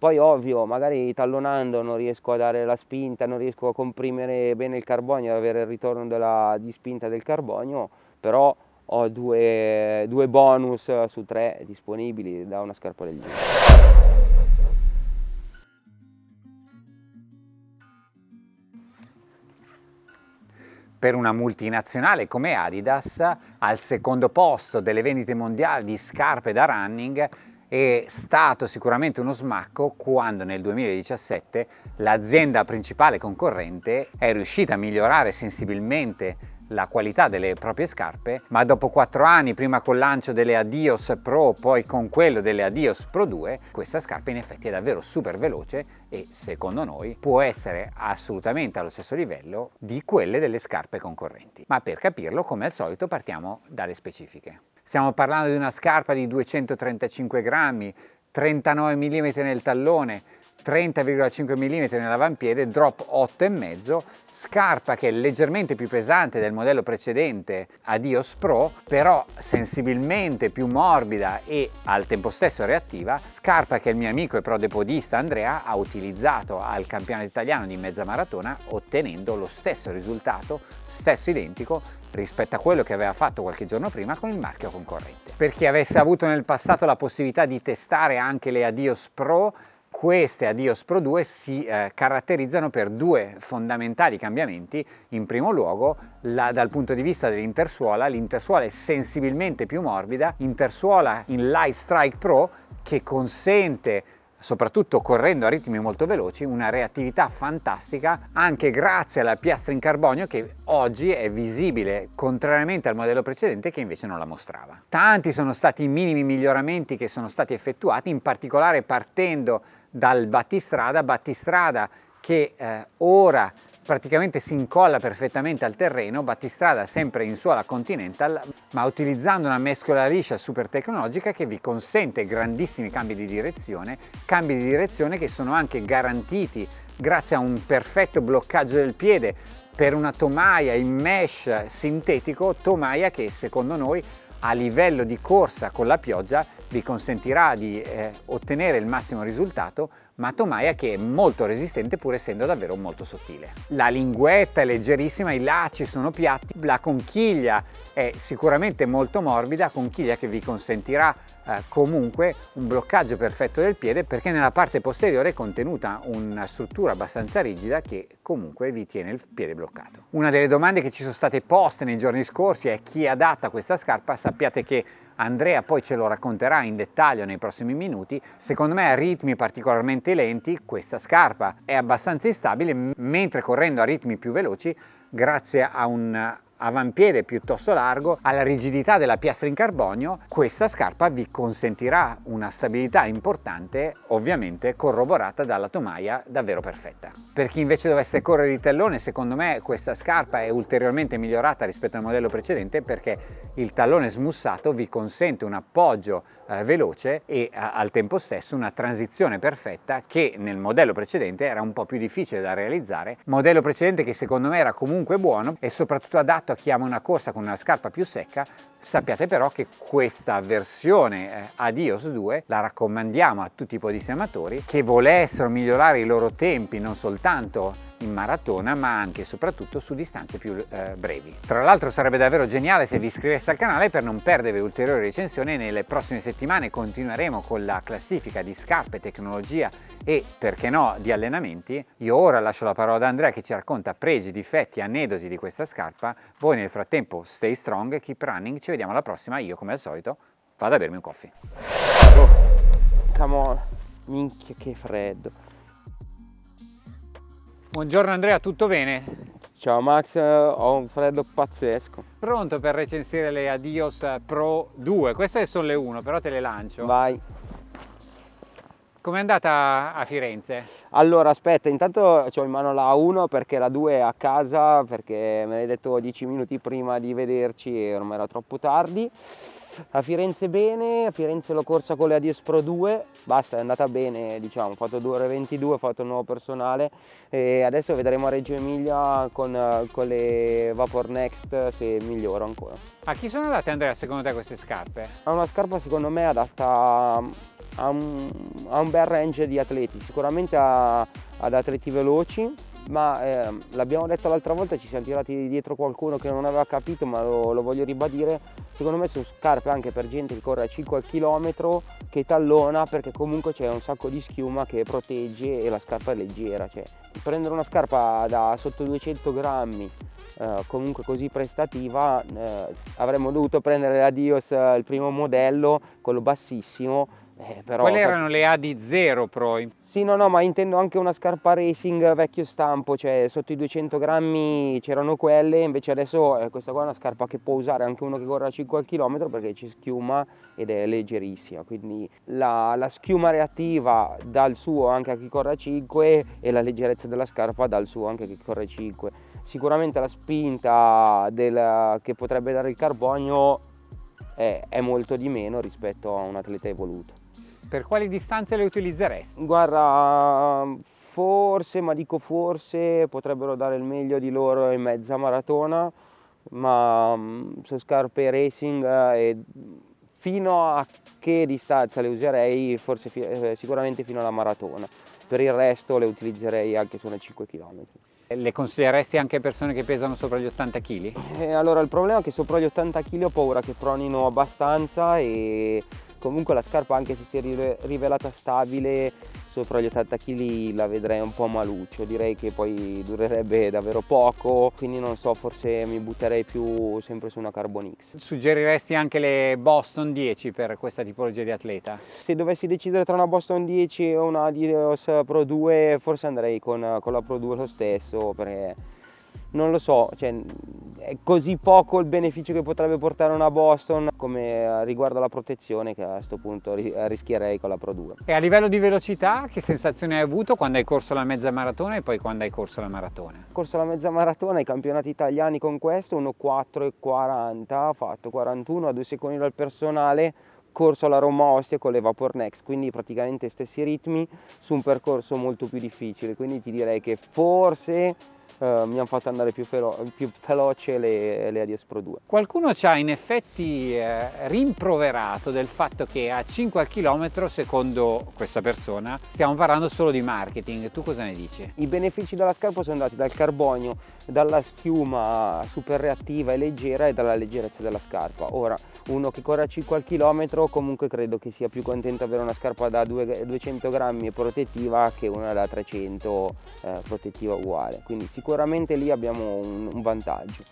poi ovvio magari tallonando non riesco a dare la spinta, non riesco a comprimere bene il carbonio, ad avere il ritorno della, di spinta del carbonio, però ho due, due bonus su tre disponibili da una scarpa del genere. per una multinazionale come Adidas al secondo posto delle vendite mondiali di scarpe da running è stato sicuramente uno smacco quando nel 2017 l'azienda principale concorrente è riuscita a migliorare sensibilmente la qualità delle proprie scarpe, ma dopo quattro anni, prima col lancio delle Adios Pro, poi con quello delle Adios Pro 2, questa scarpa in effetti è davvero super veloce e secondo noi può essere assolutamente allo stesso livello di quelle delle scarpe concorrenti. Ma per capirlo, come al solito, partiamo dalle specifiche. Stiamo parlando di una scarpa di 235 grammi, 39 mm nel tallone, 30,5 mm nell'avampiede, drop 8,5, scarpa che è leggermente più pesante del modello precedente Adios Pro, però sensibilmente più morbida e al tempo stesso reattiva, scarpa che il mio amico e prodepodista Andrea ha utilizzato al campionato italiano di mezza maratona ottenendo lo stesso risultato, stesso identico rispetto a quello che aveva fatto qualche giorno prima con il marchio concorrente. Per chi avesse avuto nel passato la possibilità di testare anche le Adios Pro, queste Adios Pro 2 si eh, caratterizzano per due fondamentali cambiamenti. In primo luogo, la, dal punto di vista dell'intersuola, l'intersuola è sensibilmente più morbida, intersuola in Light Strike Pro che consente soprattutto correndo a ritmi molto veloci, una reattività fantastica anche grazie alla piastra in carbonio che oggi è visibile contrariamente al modello precedente che invece non la mostrava. Tanti sono stati i minimi miglioramenti che sono stati effettuati, in particolare partendo dal battistrada, battistrada che eh, ora praticamente si incolla perfettamente al terreno, battistrada sempre in suola Continental, ma utilizzando una mescola liscia super tecnologica che vi consente grandissimi cambi di direzione, cambi di direzione che sono anche garantiti grazie a un perfetto bloccaggio del piede per una tomaia in mesh sintetico, tomaia che secondo noi a livello di corsa con la pioggia vi consentirà di eh, ottenere il massimo risultato ma tomaia che è molto resistente pur essendo davvero molto sottile. La linguetta è leggerissima, i lacci sono piatti, la conchiglia è sicuramente molto morbida, conchiglia che vi consentirà eh, comunque un bloccaggio perfetto del piede perché nella parte posteriore è contenuta una struttura abbastanza rigida che comunque vi tiene il piede bloccato. Una delle domande che ci sono state poste nei giorni scorsi è chi adatta questa scarpa, sappiate che Andrea poi ce lo racconterà in dettaglio nei prossimi minuti, secondo me a ritmi particolarmente lenti questa scarpa è abbastanza instabile, mentre correndo a ritmi più veloci, grazie a un avampiede piuttosto largo, alla rigidità della piastra in carbonio, questa scarpa vi consentirà una stabilità importante, ovviamente corroborata dalla tomaia davvero perfetta. Per chi invece dovesse correre di tallone, secondo me questa scarpa è ulteriormente migliorata rispetto al modello precedente perché il tallone smussato vi consente un appoggio eh, veloce e a, al tempo stesso una transizione perfetta che nel modello precedente era un po' più difficile da realizzare, modello precedente che secondo me era comunque buono e soprattutto adatto a chi ama una corsa con una scarpa più secca, sappiate però che questa versione eh, Adios 2 la raccomandiamo a tutti i podissimi amatori che volessero migliorare i loro tempi non soltanto in maratona ma anche e soprattutto su distanze più eh, brevi. Tra l'altro sarebbe davvero geniale se vi iscriveste al canale per non perdere ulteriori recensioni nelle prossime settimane continueremo con la classifica di scarpe, tecnologia e perché no di allenamenti. Io ora lascio la parola ad Andrea che ci racconta pregi, difetti, aneddoti di questa scarpa. Voi nel frattempo stay strong, keep running, ci vediamo alla prossima. Io come al solito vado a bermi un coffee. Oh, come on, minchia che freddo. Buongiorno Andrea, tutto bene? Ciao Max, ho un freddo pazzesco. Pronto per recensire le Adios Pro 2? Queste sono le 1, però te le lancio. Vai. Com'è andata a Firenze? Allora aspetta, intanto ho in mano la 1 perché la 2 è a casa perché me l'hai detto 10 minuti prima di vederci e ormai era troppo tardi a Firenze bene, a Firenze l'ho corsa con le Adios Pro 2, basta è andata bene diciamo, ho fatto 2 ore 22, ho fatto il nuovo personale e adesso vedremo a Reggio Emilia con, con le Vapor Next se miglioro ancora. A chi sono adatte Andrea secondo te queste scarpe? È una scarpa secondo me adatta ha un, ha un bel range di atleti, sicuramente ha, ad atleti veloci, ma eh, l'abbiamo detto l'altra volta, ci siamo tirati dietro qualcuno che non aveva capito, ma lo, lo, voglio ribadire, secondo me sono scarpe anche per gente che corre a 5 al chilometro, che tallona, perché comunque c'è un sacco di schiuma che protegge e la scarpa è leggera, cioè prendere una scarpa da sotto 200 grammi, eh, comunque così prestativa, eh, avremmo dovuto prendere la Dios eh, il primo modello, quello bassissimo, eh, però, Quelle erano le AD0 Pro. Sì, no, no, ma intendo anche una scarpa racing vecchio stampo, cioè sotto i 200 grammi c'erano quelle, invece adesso eh, questa qua è una scarpa che può usare anche uno che corre a 5 km perché ci schiuma ed è leggerissima, quindi la, la schiuma reattiva dal suo anche a chi corre a 5 e la leggerezza della scarpa dal suo anche a chi corre a 5. Sicuramente la spinta del, che potrebbe dare il carbonio è, è molto di meno rispetto a un atleta evoluto. Per quali distanze le utilizzeresti? Guarda, forse, ma dico forse, potrebbero dare il meglio di loro in mezza maratona, ma mm, su scarpe racing eh, e fino a che distanza le userei? Forse eh, sicuramente fino alla maratona. Per il resto le utilizzerei anche su una 5 km. Le consiglieresti anche a persone che pesano sopra gli 80 kg? Eh, allora il problema è che sopra gli 80 kg ho paura che pronino abbastanza e comunque la scarpa anche se si è rivelata stabile sopra gli 80 kg la vedrei un po' maluccio direi che poi durerebbe davvero poco quindi non so forse mi butterei più sempre su una Carbon X suggeriresti anche le Boston 10 per questa tipologia di atleta? se dovessi decidere tra una Boston 10 e una Adidas Pro 2 forse andrei con, con la Pro 2 lo stesso perché non lo so, cioè, è così poco il beneficio che potrebbe portare una Boston come riguardo alla protezione che a questo punto rischierei con la Pro 2. E a livello di velocità che sensazione hai avuto quando hai corso la mezza maratona e poi quando hai corso la maratona? Ho corso la mezza maratona, i campionati italiani con questo, 1.4.40, ho fatto 41 a 2 secondi dal personale, corso alla Roma Ostia con le Vapor Next, quindi praticamente stessi ritmi su un percorso molto più difficile, quindi ti direi che forse eh, mi hanno fatto andare più, più veloce le, le, Adidas Pro 2. Qualcuno ci ha in effetti eh, rimproverato del fatto che a 5 al chilometro, secondo questa persona, stiamo parlando solo di marketing. Tu cosa ne dici? I benefici della scarpa sono andati dal carbonio, dalla schiuma super reattiva e leggera e dalla leggerezza della scarpa. Ora, uno che corre a 5 al chilometro comunque credo che sia più contento avere una scarpa da 200 grammi e protettiva che una da 300 eh, protettiva uguale. Quindi sicuramente sicuramente lì abbiamo un, un vantaggio.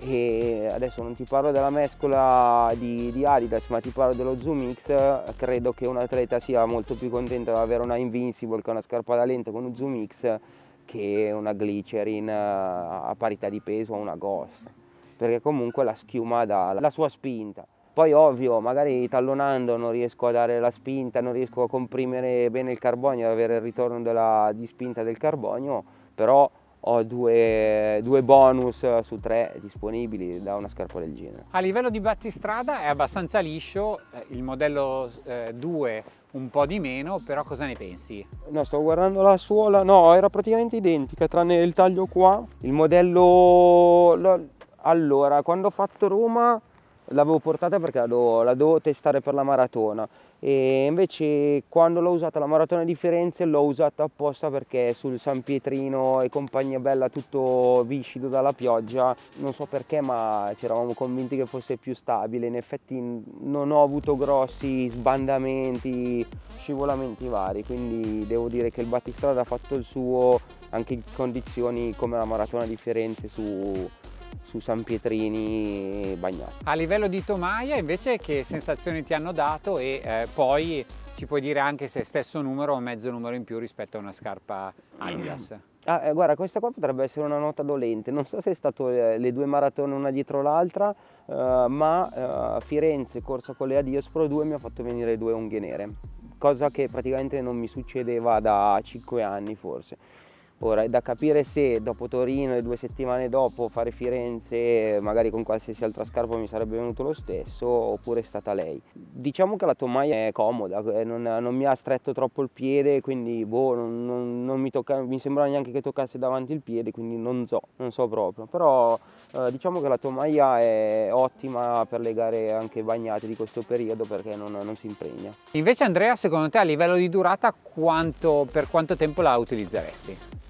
E adesso non ti parlo della mescola di, di, Adidas ma ti parlo dello Zoom X. Credo che un atleta sia molto più contento di avere una Invincible che una scarpa da lento con un Zoom X che una Glycerin a parità di peso o una Ghost. Perché comunque la schiuma dà la sua spinta. Poi ovvio magari tallonando non riesco a dare la spinta non riesco a comprimere bene il carbonio ad avere il ritorno della, di spinta del carbonio però ho due, due, bonus su tre disponibili da una scarpa del genere. A livello di battistrada è abbastanza liscio, eh, il modello eh, 2 un po' di meno, però cosa ne pensi? No, sto guardando la suola, no, era praticamente identica, tranne il taglio qua. Il modello... Allora, quando ho fatto Roma l'avevo portata perché la dovevo, la dovevo testare per la maratona. E invece quando l'ho usata la maratona di Firenze l'ho usata apposta perché sul San Pietrino e compagnia bella tutto viscido dalla pioggia. Non so perché ma ci eravamo convinti che fosse più stabile. In effetti non ho avuto grossi sbandamenti scivolamenti vari. Quindi devo dire che il battistrada ha fatto il suo anche in condizioni come la maratona di Firenze su su San Pietrini bagnato. A livello di tomaia invece che sensazioni ti hanno dato e eh, poi ci puoi dire anche se stesso numero o mezzo numero in più rispetto a una scarpa Adidas? Ah, eh, guarda, questa qua potrebbe essere una nota dolente, non so se è stato eh, le due maratone una dietro l'altra, eh, ma eh, Firenze corsa con le Adidas Pro 2 mi ha fatto venire due unghie nere, cosa che praticamente non mi succedeva da 5 anni forse Ora è da capire se dopo Torino e due settimane dopo fare Firenze, magari con qualsiasi altra scarpa mi sarebbe venuto lo stesso, oppure è stata lei. Diciamo che la tomaia è comoda, eh, non, non mi ha stretto troppo il piede, quindi boh, non, non, non mi, tocca, mi sembra neanche che toccasse davanti il piede, quindi non so, non so proprio. Però eh, diciamo che la tomaia è ottima per le gare anche bagnate di questo periodo perché non, non si impregna. Invece Andrea, secondo te a livello di durata quanto, per quanto tempo la utilizzeresti?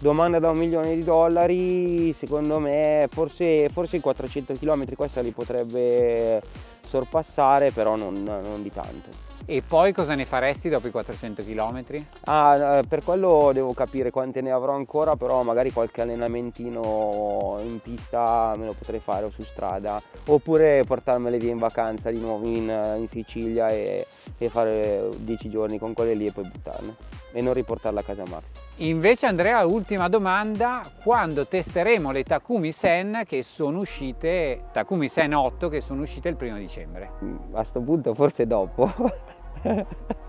Domanda da un milione di dollari secondo me forse, forse i 400 km questa li potrebbe sorpassare però non, non di tanto e poi cosa ne faresti dopo i 400 km? Ah, per quello devo capire quante ne avrò ancora, però magari qualche allenamentino in pista me lo potrei fare o su strada, oppure portarmele via in vacanza di nuovo in, in Sicilia e, e fare 10 giorni con quelle lì e poi buttarle e non riportarla a casa Max. Invece Andrea, ultima domanda, quando testeremo le Takumi Sen che sono uscite, Takumi Sen 8 che sono uscite il primo dicembre? A questo punto forse dopo.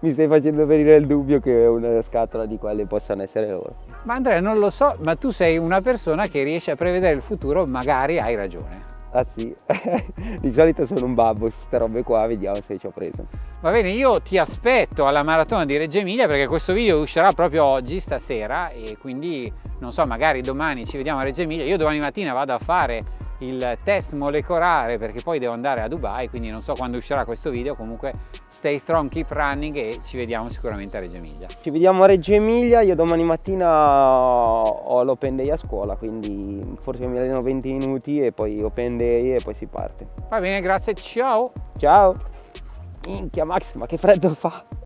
Mi stai facendo venire il dubbio che una scatola di quelle possano essere loro. Ma Andrea non lo so, ma tu sei una persona che riesce a prevedere il futuro, magari hai ragione. Ah sì, di solito sono un babbo su queste robe qua, vediamo se ci ho preso. Va bene, io ti aspetto alla maratona di Reggio Emilia perché questo video uscirà proprio oggi, stasera, e quindi non so, magari domani ci vediamo a Reggio Emilia. Io domani mattina vado a fare il test molecolare perché poi devo andare a Dubai quindi non so quando uscirà questo video comunque stay strong keep running e ci vediamo sicuramente a Reggio Emilia. Ci vediamo a Reggio Emilia io domani mattina ho l'open day a scuola quindi forse mi alleno 20 minuti e poi open day e poi si parte. Va bene grazie ciao! Ciao! Minchia Max ma che freddo fa